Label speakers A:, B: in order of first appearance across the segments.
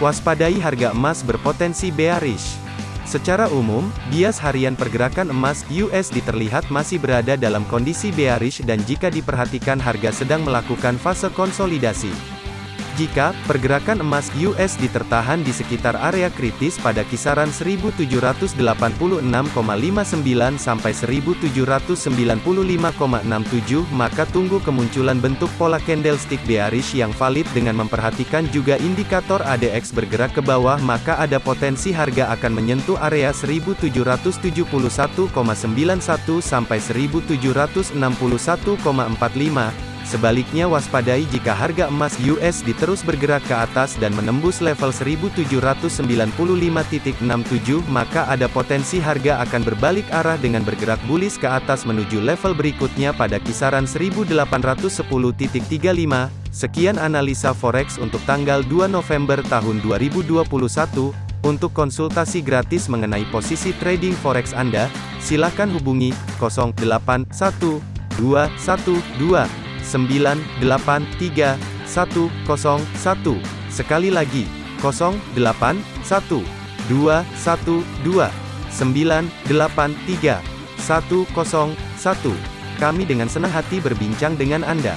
A: Waspadai harga emas berpotensi bearish. Secara umum, bias harian pergerakan emas USD terlihat masih berada dalam kondisi bearish dan jika diperhatikan harga sedang melakukan fase konsolidasi. Jika pergerakan emas USD tertahan di sekitar area kritis pada kisaran 1786,59 sampai 1795,67 maka tunggu kemunculan bentuk pola candlestick bearish yang valid dengan memperhatikan juga indikator ADX bergerak ke bawah maka ada potensi harga akan menyentuh area 1771,91 sampai 1761,45 Sebaliknya waspadai jika harga emas USD terus bergerak ke atas dan menembus level 1795.67 maka ada potensi harga akan berbalik arah dengan bergerak bullish ke atas menuju level berikutnya pada kisaran 1810.35. Sekian analisa forex untuk tanggal 2 November tahun 2021. Untuk konsultasi gratis mengenai posisi trading forex Anda, silakan hubungi 081212 983 101. Sekali lagi, 081 212 983 101. Kami dengan senang hati berbincang dengan Anda.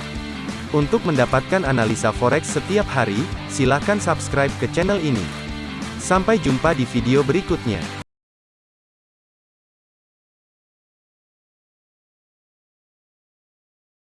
A: Untuk mendapatkan analisa forex setiap hari, silakan subscribe ke channel ini. Sampai jumpa di video berikutnya.